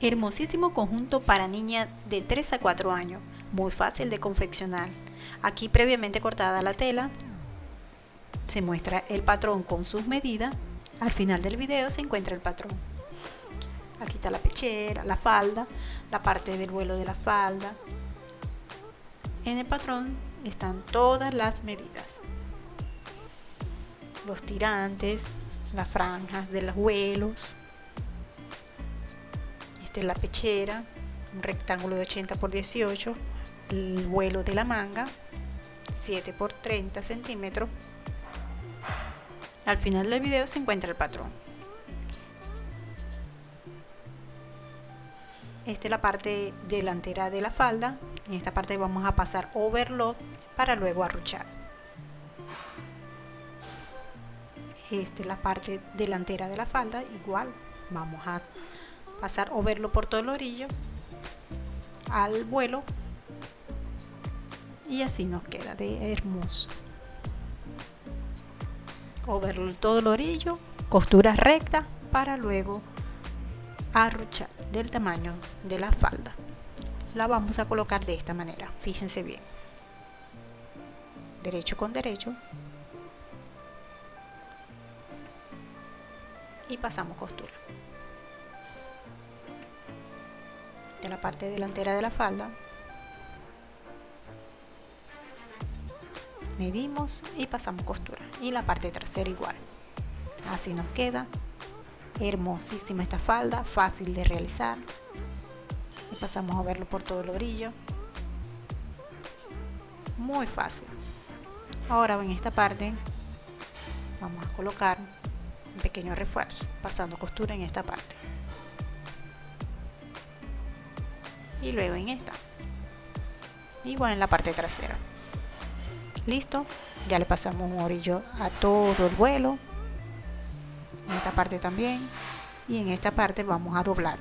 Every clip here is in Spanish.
Hermosísimo conjunto para niña de 3 a 4 años, muy fácil de confeccionar. Aquí previamente cortada la tela, se muestra el patrón con sus medidas. Al final del video se encuentra el patrón. Aquí está la pechera, la falda, la parte del vuelo de la falda. En el patrón están todas las medidas. Los tirantes, las franjas de los vuelos. Es la pechera, un rectángulo de 80 por 18, el vuelo de la manga, 7 por 30 centímetros. Al final del video se encuentra el patrón. Esta es la parte delantera de la falda. En esta parte vamos a pasar overlock para luego arruchar. Esta es la parte delantera de la falda. Igual vamos a pasar overlock por todo el orillo al vuelo. Y así nos queda de hermoso. Overlock todo el orillo costura recta para luego arruchar del tamaño de la falda. La vamos a colocar de esta manera fíjense bien. Derecho con derecho. Y pasamos costura la parte delantera de la falda. Medimos y pasamos costura. Y la parte trasera igual. Así nos queda. Hermosísima esta falda fácil de realizar. Y pasamos a verlo por todo el brillo. Muy fácil. Ahora en esta parte vamos a colocar un pequeño refuerzo pasando costura en esta parte y luego en esta. Igual en la parte trasera. Listo ya le pasamos un orillo a todo el vuelo. En esta parte también. Y en esta parte vamos a doblar.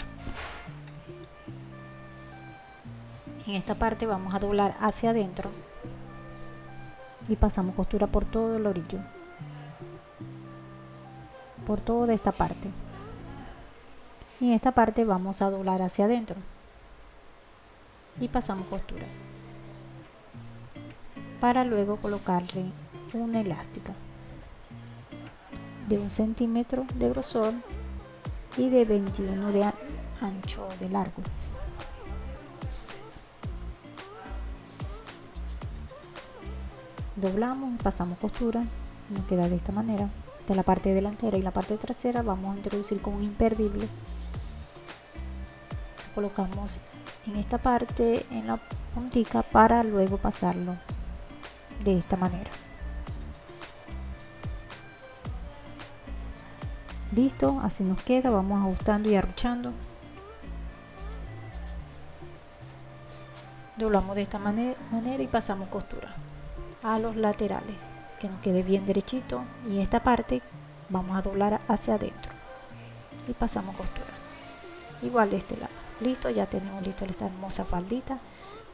En esta parte vamos a doblar hacia adentro. Y pasamos costura por todo el orillo. Por toda esta parte. Y en esta parte vamos a doblar hacia adentro y pasamos costura para luego colocarle una elástica de un centímetro de grosor y de 21 de ancho de largo. Doblamos pasamos costura nos queda de esta manera. De la parte delantera y la parte trasera vamos a introducir con un imperdible. Colocamos en esta parte en la puntica para luego pasarlo de esta manera. Listo así nos queda vamos ajustando y arruchando. Doblamos de esta manera, manera y pasamos costura a los laterales que nos quede bien derechito. Y esta parte vamos a doblar hacia adentro y pasamos costura. Igual de este lado listo ya tenemos listo esta hermosa faldita.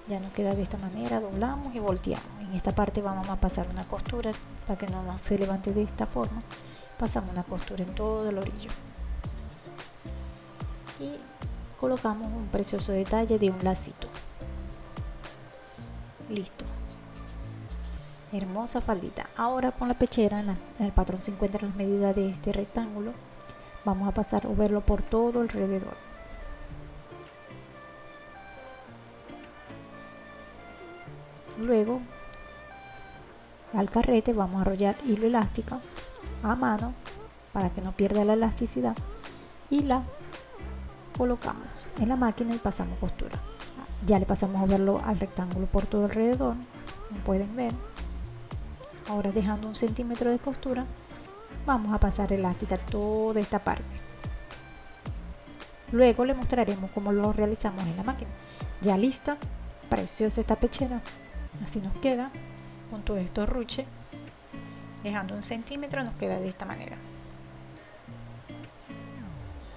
Ya nos queda de esta manera doblamos y volteamos. En esta parte vamos a pasar una costura para que no se levante de esta forma. Pasamos una costura en todo el orillo. Y colocamos un precioso detalle de un lacito. Listo. Hermosa faldita. Ahora con la pechera en, el patrón se encuentran las medidas de este rectángulo. Vamos a pasar o verlo por todo alrededor luego al carrete vamos a arrollar hilo elástico a mano para que no pierda la elasticidad y la colocamos en la máquina y pasamos costura. Ya le pasamos a verlo al rectángulo por todo alrededor como pueden ver. Ahora dejando un centímetro de costura vamos a pasar elástica toda esta parte. Luego le mostraremos cómo lo realizamos en la máquina. Ya lista preciosa esta pechera así nos queda con todo esto ruche dejando un centímetro nos queda de esta manera.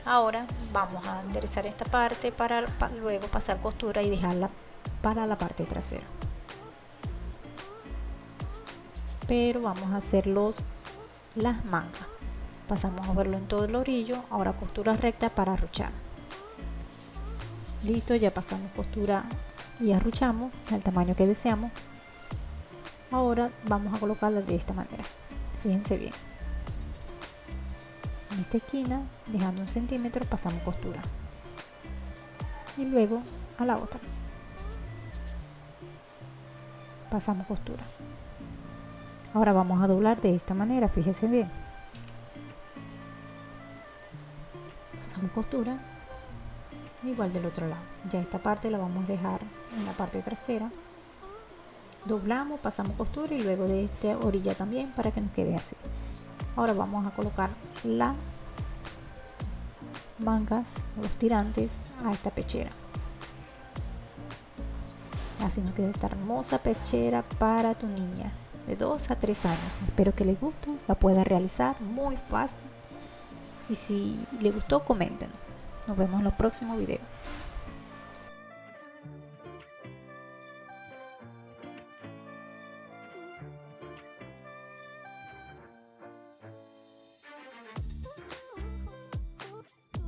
Ahora vamos a enderezar esta parte para, para luego pasar costura y dejarla para la parte trasera. Pero vamos a hacer los las mangas. Pasamos a verlo en todo el orillo. Ahora costura recta para arruchar. Listo ya pasamos costura y arruchamos al tamaño que deseamos. Ahora vamos a colocarla de esta manera. Fíjense bien. En esta esquina dejando un centímetro pasamos costura. Y luego a la otra. Pasamos costura. Ahora vamos a doblar de esta manera fíjense bien. Pasamos costura igual del otro lado. Ya esta parte la vamos a dejar en la parte trasera. Doblamos pasamos costura y luego de esta orilla también para que nos quede así. Ahora vamos a colocar la mangas los tirantes a esta pechera. Así nos queda esta hermosa pechera para tu niña de 2 a 3 años. Espero que les guste la pueda realizar muy fácil. Y si le gustó comenten nos vemos en los próximos videos